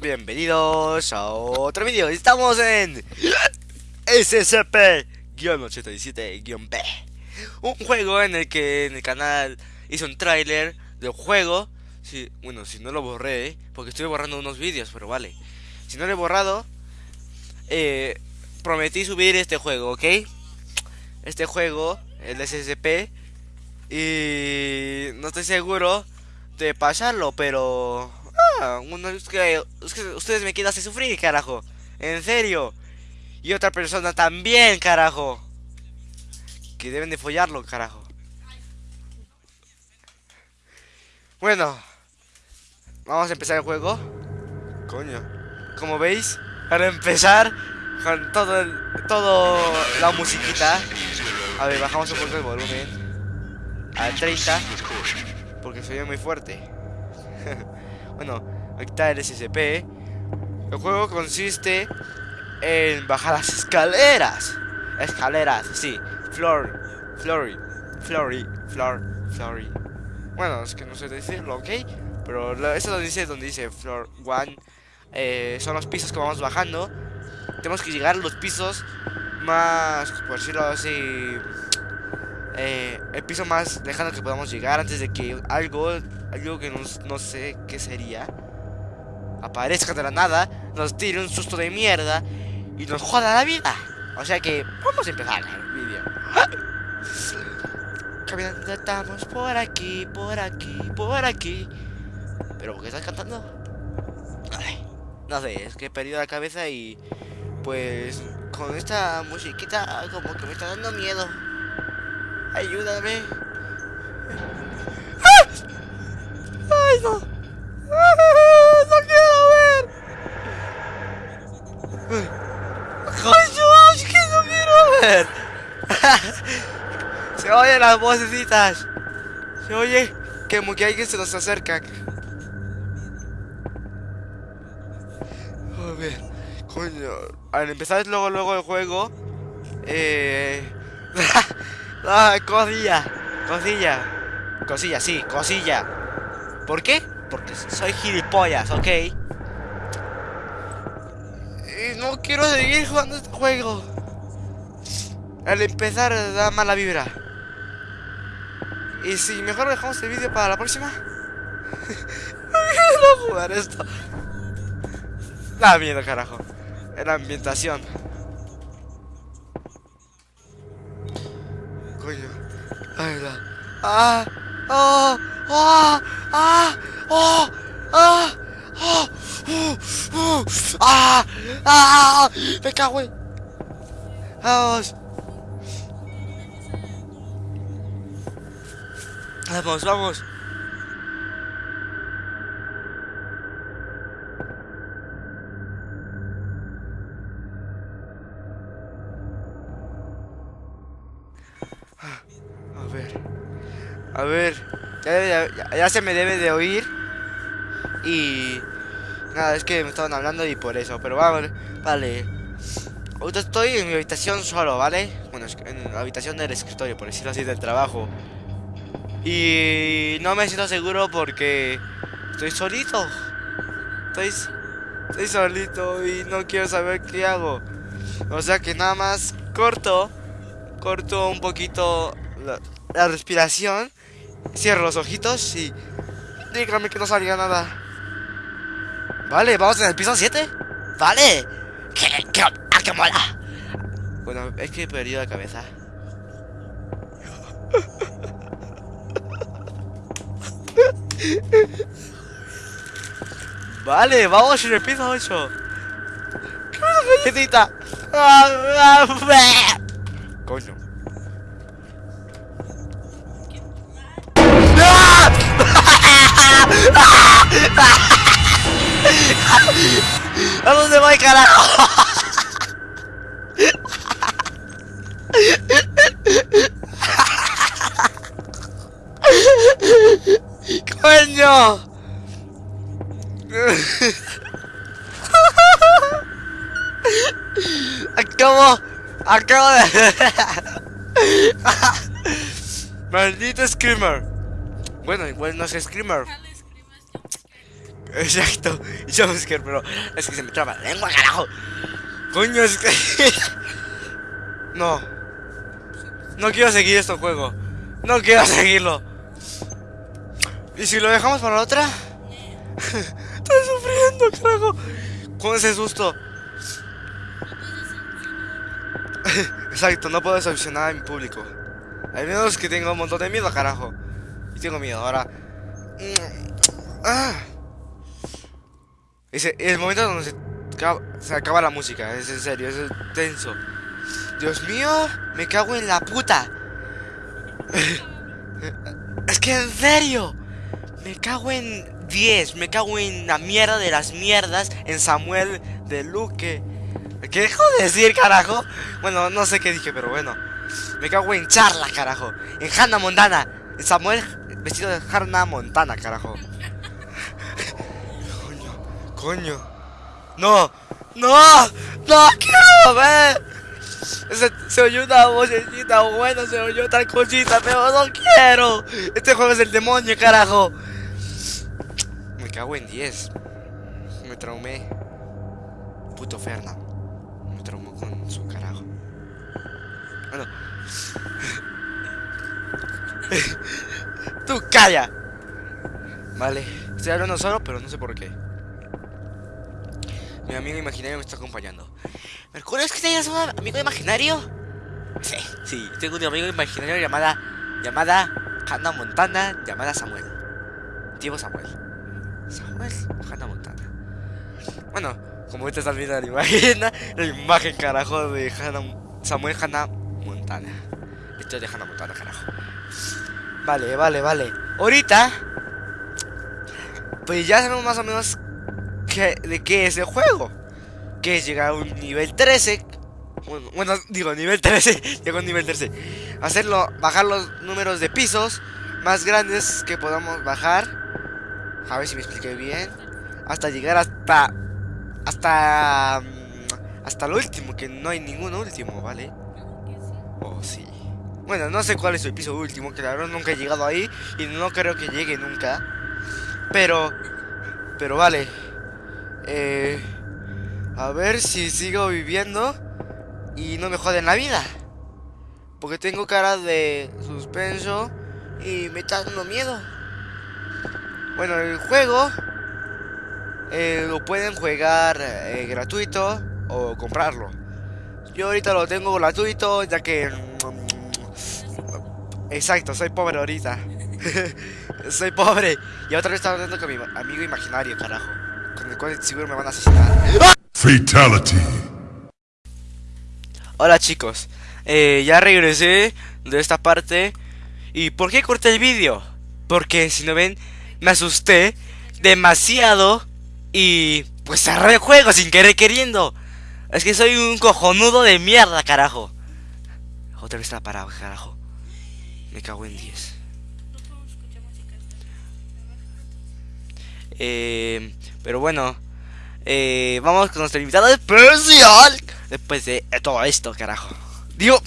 Bienvenidos a otro vídeo. Estamos en SCP-87-B. Un juego en el que en el canal hice un tráiler del juego. Si, bueno, si no lo borré, porque estoy borrando unos vídeos, pero vale. Si no lo he borrado, eh, prometí subir este juego, ¿ok? Este juego, el SCP. Y no estoy seguro de pasarlo, pero... Ah, uno, es que, es que ustedes me quieren hacer sufrir, carajo. En serio. Y otra persona también, carajo. Que deben de follarlo, carajo. Bueno. Vamos a empezar el juego. Coño. Como veis, para empezar, con todo el, todo la musiquita. A ver, bajamos un poco el volumen. A 30. Porque se oye muy fuerte. bueno, aquí está el SCP. El juego consiste en bajar las escaleras. Escaleras, sí. Floor, flory, flory, floor, flory. Bueno, es que no sé decirlo, ¿ok? Pero eso lo dice donde dice floor one. Eh, son los pisos que vamos bajando. Tenemos que llegar a los pisos más, por decirlo así, el piso más lejano que podamos llegar antes de que algo, algo que no sé qué sería, aparezca de la nada, nos tire un susto de mierda y nos joda la vida. O sea que vamos a empezar el vídeo. Caminando estamos por aquí, por aquí, por aquí. ¿Pero por qué estás cantando? no sé, es que he perdido la cabeza y pues con esta musiquita como que me está dando miedo. Ayúdame. ¡Ay, no! ¡No quiero ver! ¡Ay, Dios! ¡Que no quiero ver! Se oyen las vocecitas. Se oye que como que alguien se nos acerca. A ver, coño. Al empezar luego, luego el juego, eh. Ah, cosilla, cosilla, cosilla, sí, cosilla. ¿Por qué? Porque soy gilipollas, ¿ok? Y no quiero seguir jugando este juego. Al empezar da mala vibra. Y si mejor dejamos el vídeo para la próxima. no jugar esto. Da miedo, carajo. La ambientación. ¡Ah! ¡Oh! ¡Oh! ¡Ah! ¡Oh! ¡Ah! ¡Oh! ¡Uh! ¡Ah! ¡Ah! ¡Me cago en! ¡Vamos! ¡Vamos, vamos! A ver. Ya, se me debe de oír. Y... Nada, es que me estaban hablando y por eso. Pero vamos, vale. Ahorita estoy en mi habitación solo, ¿vale? Bueno, en la habitación del escritorio, por decirlo así, del trabajo. Y no me siento seguro porque estoy solito. Estoy, estoy solito y no quiero saber qué hago. O sea que nada más corto, corto un poquito la, respiración, cierro los ojitos y dígame que no salga nada. Vale, vamos en el piso 7. Vale. ¿Qué, qué, ah, qué mola! Bueno, es que he perdido la cabeza. Vale, vamos en el piso 8. ¡Qué! Ah, ah, Coño. ¿A dónde voy, carajo? ¡Coño! Acabo... Acabo de... Maldito Screamer. Bueno, igual no es Screamer. Exacto. Jumpscare, pero es que se me traba la lengua, carajo. Coño, es que... no. No quiero seguir este juego. No quiero seguirlo. ¿Y si lo dejamos para otra? Estoy sufriendo, carajo. Con ese susto. Exacto, no puedo decepcionar a mi público. Al menos que tengo un montón de miedo, carajo. Y tengo miedo, ahora. Mm, ah. Ese, el momento donde se acaba, se acaba la música, es en serio, es tenso. Dios mío, me cago en la puta. Es que en serio, me cago en 10, me cago en la mierda de las mierdas, en Samuel de Luque. ¿Qué dejo de decir, carajo? Bueno, no sé qué dije, pero bueno. Me cago en Charla, carajo. En Hannah Montana. En Samuel vestido de Hannah Montana, carajo. Coño. No, no, no quiero ver. Se, se oyó una vocecita bueno, se oyó tal cosita, pero no quiero. Este juego es el demonio, carajo. Me cago en 10. Me traumé. Puto Ferna. Me traumó con su carajo. Bueno. Tú calla. Vale. Estoy hablando solo, pero no sé por qué. Mi amigo imaginario me está acompañando. ¿Mercurio es que tienes un amigo imaginario? Sí, sí, tengo un amigo imaginario llamada. llamada Hannah Montana, llamada Samuel. Tío Samuel. Samuel Hannah Montana. Bueno, como ahorita estás viendo la imagen, la imagen carajo de Hannah, Samuel Hannah Montana. Esto es de Hannah Montana, carajo. Vale, vale, vale. Ahorita, pues ya sabemos más o menos de qué es el juego. Que es llegar a un nivel 13. Bueno, digo, nivel 13. Llegó a un nivel 13. Hacerlo, bajar los números de pisos más grandes que podamos bajar. A ver si me expliqué bien. Hasta llegar hasta. Hasta. mm, Hasta el último, que no hay ningún último, ¿vale? Oh, sí. Bueno, no sé cuál es el piso último, que la verdad nunca he llegado ahí y no creo que llegue nunca. Pero, pero vale. Eh, a ver si sigo viviendo y no me joden la vida. Porque tengo cara de suspenso y me está dando miedo. Bueno, el juego eh, lo pueden jugar eh, gratuito o comprarlo. Yo ahorita lo tengo gratuito ya que... Exacto, soy pobre ahorita. soy pobre. Y otra vez estaba hablando con mi amigo imaginario, carajo. Con el cual seguro me van a asesinar. Fatality. Hola chicos, eh, ya regresé de esta parte. ¿Y por qué corté el vídeo? Porque si no ven, me asusté demasiado y pues cerré el juego sin querer queriendo. Es que soy un cojonudo de mierda, carajo. Otra vez está parado, carajo. Me cago en 10. Eh, pero bueno, eh, vamos con nuestro invitado especial. Después de todo esto, carajo. Digo,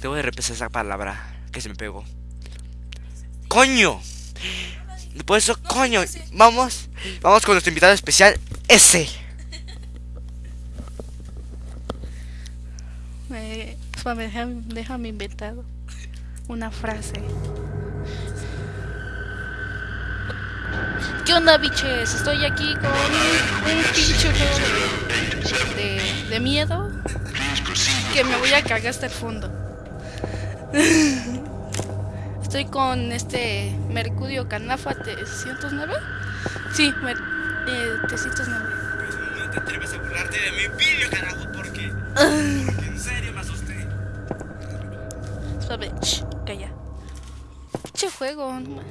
debo de repensar esa palabra que se me pegó. ¡Coño! Después de eso, coño. Vamos, vamos con nuestro invitado especial, ese. Eh, déjame, déjame inventar una frase. ¿Qué onda, biches? Estoy aquí con un pinche juego de, de, de miedo que me voy a cagar hasta el fondo. Estoy con este Mercurio Canafa 309. Sí, mer eh, 309. No te atreves a burlarte de mi vídeo, carajo, porque. Porque en serio me asusté. Suave, calla. Pinche juego, no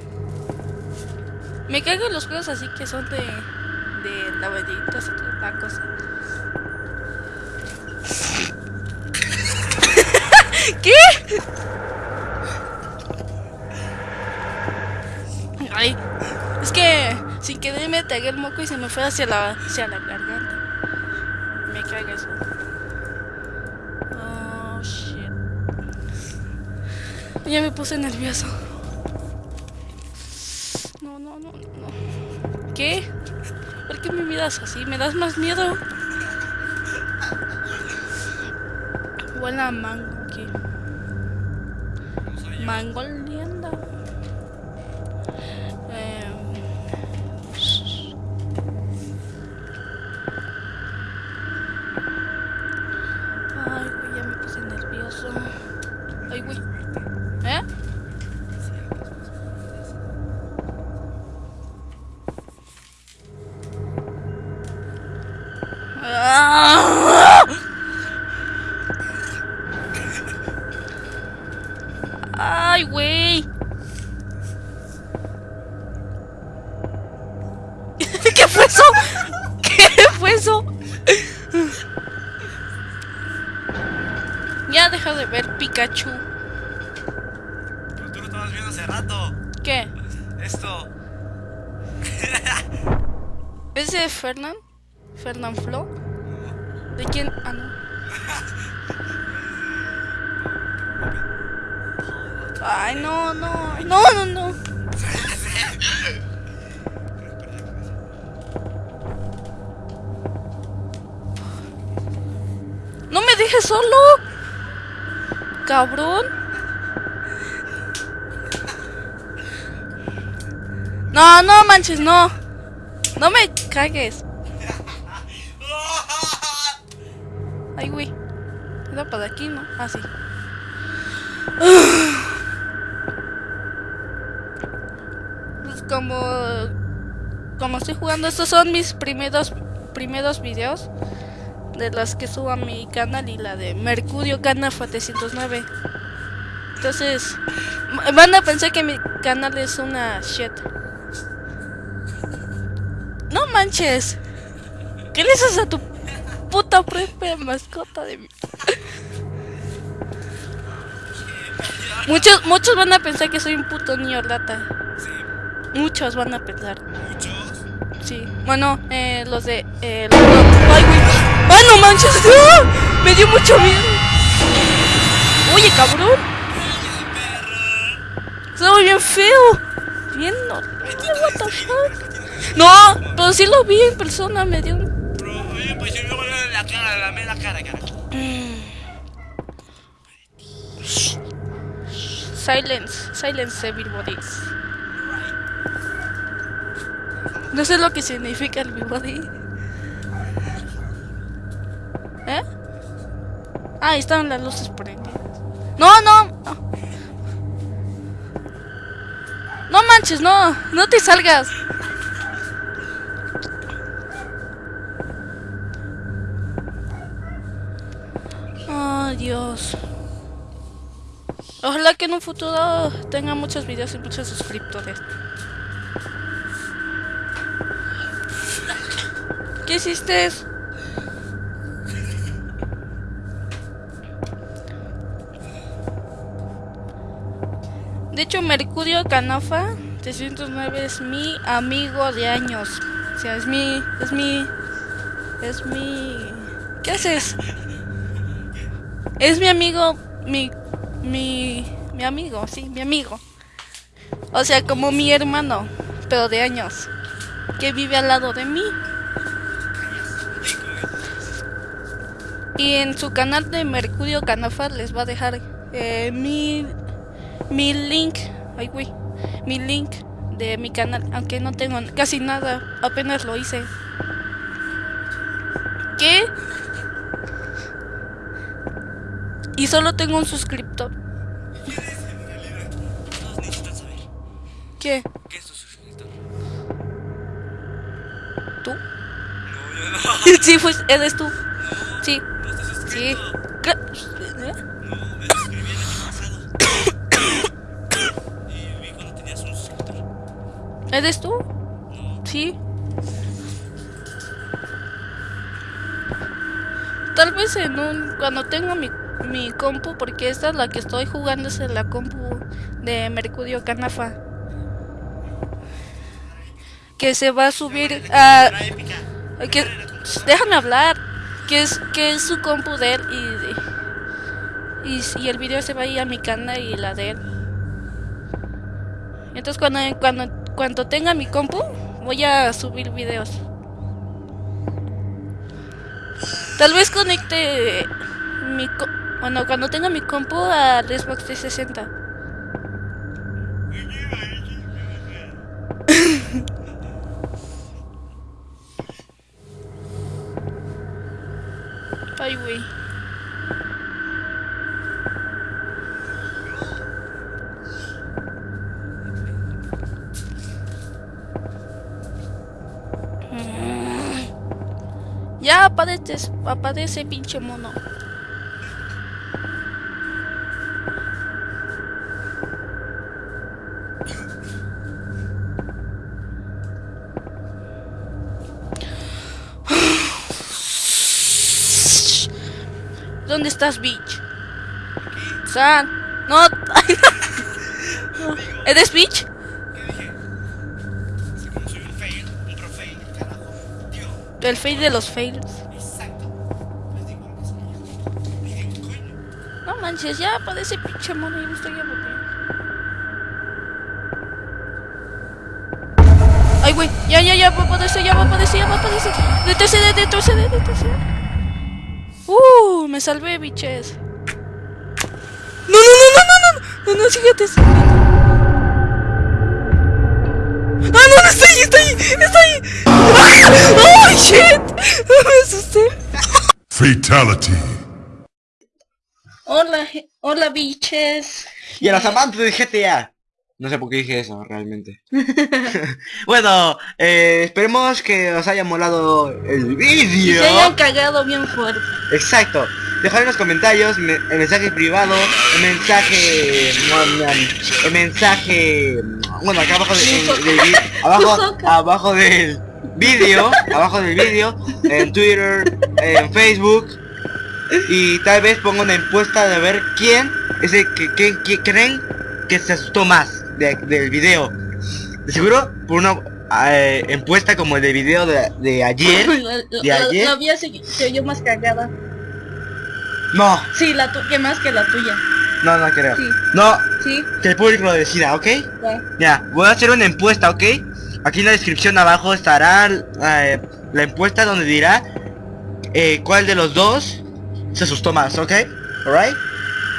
Me cago los juegos así que son de. de laberintos y toda cosa. ¿Qué? Ay, es que sin querer me tragué el moco y se me fue hacia la, hacia la garganta. Me caga eso. Oh, shit. Ya me puse nervioso. No, no, no, no. ¿Qué? qué me miras así? Me das más miedo. Buena mango aquí. Mango lienda. Em, Ay, güey, ya me puse nervioso. Ay, güey. ¿Es de Fernand? ¿Fernand Flo? ¿De quién? Ah, no. Ay, no, no. No, no, no. No me dejes solo. Cabrón. No, no manches, no. No me cagues. Ay, güey. Era para aquí, ¿no? Ah, sí. Pues como... Como estoy jugando, estos son mis primeros, primeros videos. De las que subo a mi canal y la de Mercurio Canafa 309. Entonces, van a pensar que mi canal es una shit. No manches. ¿Qué le haces a tu puta propia mascota de mi... Muchos, muchos van a pensar que soy un puto niño lata. Sí, Muchos van a pensar. muchos. Sí. Bueno, eh, los de... Eh, los- ¡Ay, güey! ¡Ay, no manches! ¡Ah! Me dio mucho miedo. Oye, cabrón. Soy bien feo. Bien no. What the fuck? No, pero sí lo vi en persona. Me dio un... Bro, oye, pues yo me ver la cara, la, la cara, cara. Silence. Silence everybody's. No sé lo que significa el everybody. ¿Eh? Ah, están las luces prendidas. No, no. no. No manches, no. No te salgas. Ojalá que en un futuro tenga muchos videos y muchos suscriptores. ¿Qué hiciste? De hecho, Mercurio Canafa 309 es mi amigo de años. O sea, es mi. Es mi. Es mi. ¿Qué haces? Es mi amigo. Mi. Mi. Mi amigo, sí, mi amigo. O sea, como mi hermano, pero de años. Que vive al lado de mí. Y en su canal de Mercurio Canafa les va a dejar eh, mi, mi link. Ay, güey. Mi link de mi canal. Aunque no tengo casi nada. Apenas lo hice. ¿Qué? Y solo tengo un suscriptor. Todos necesitan saber. ¿Qué? ¿Qué es tu suscriptor? ¿Tú? No, yo no. sí, pues eres tú. Sí, No estás sí. suscrito. Cla- ¿Eh? No, me suscribí el año pasado. y vi cuando tenías un suscriptor. ¿Eres tú? No. Sí. Tal vez en un cuando tenga mi, mi compu, porque esta es la que estoy jugando es en la compu de Mercurio Canafa. Que se va a subir a que déjame hablar, que es que es su compu de él y y, y el video se va a ir a mi canal y la de él. Entonces cuando cuando cuando tenga mi compu voy a subir videos. Tal vez conecte mi co- bueno, cuando tenga mi compu al Xbox 360. Ay, güey. Ya aparece, aparece pinche mono. ¿Dónde estás, bitch? San, no. ¿Eres bitch? Como soy un fail, pro fail, carajo. Tío, El fail de los fails. exacto. ¿qué? Dije. No manches, ya aparece pinche mono y me estoy aburriendo. Ay, güey, ya, ya, ya va a aparecer, ya va a aparecer, ya va a aparecer. Retrocede, retrocede, retrocede. Uh, me salvé, biches. No, no, no, no, no, no, no, no, síguete, síguete. Ah, no, no, está ahí, está ahí, está ahí. ¡Ah! ¡Oh, shit! Me asusté. Fatality. Hola, hola, biches. Y a los amantes de GTA. No sé por qué dije eso, realmente. bueno, eh, esperemos que os haya molado el vídeo. se hayan cagado bien fuerte. Exacto. Dejad en los comentarios me- el mensaje privado, el mensaje... El mensaje... Bueno, acá abajo de- abajo, abajo del vídeo, abajo del vídeo, en Twitter, en Facebook. Y tal vez ponga una encuesta de ver quién es el que, que- que creen que se asustó más de- del video. De seguro por una eh, encuesta como el del video de, de ayer. ¿De la- ayer? la mía se, se oyó más cagada. No, Sí, la tu que más que la tuya. no, no creo. Sí. No, Sí, que el público lo decida, ¿ok? ya. Ya, voy a hacer una encuesta, ¿ok? Aquí en la descripción abajo estará eh, la encuesta donde dirá eh, cuál de los dos se asustó más, ¿ok? Alright?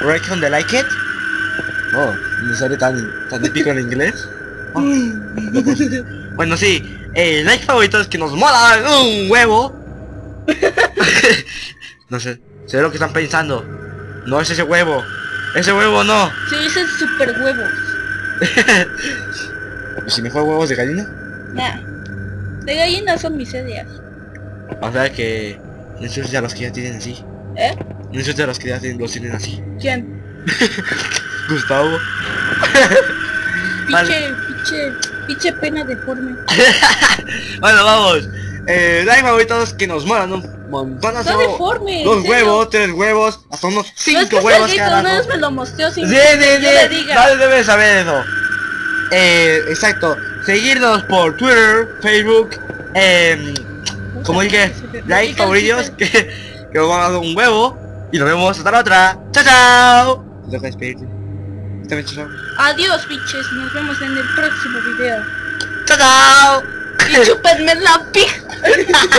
Alright, on the like it? Oh, me sale tan, tan épico en inglés. Oh, bueno, sí, el like favorito es que nos mola un huevo. no sé, sé lo que están pensando. No es ese huevo. Ese huevo no. Se dicen super huevos. ¿Y si me huevos de gallina? Nah. De gallina son miserias. O sea que no insultes a los que ya tienen así. ¿Eh? No insultes a los que ya tienen, los tienen así. ¿Quién? Gustavo. Piche, piche, piche pena deforme. Bueno, vamos. Eh, like favoritos que nos molan un montón. Está deforme. Dos huevos, tres huevos, hasta unos No es cinco que huevos sea cada una vez me lo mostró sin Sí, que sí, yo le sí. diga. Nadie debe saber eso. Eh, exacto. Seguirnos por Twitter, Facebook, em, como dije, like favoritos que, que nos van a dar un huevo. Y nos vemos hasta la otra. Chao, chao. Despedirte. Chao. Adiós, biches. Nos vemos en el próximo video. Chao, chao. Y chúpenme la pija.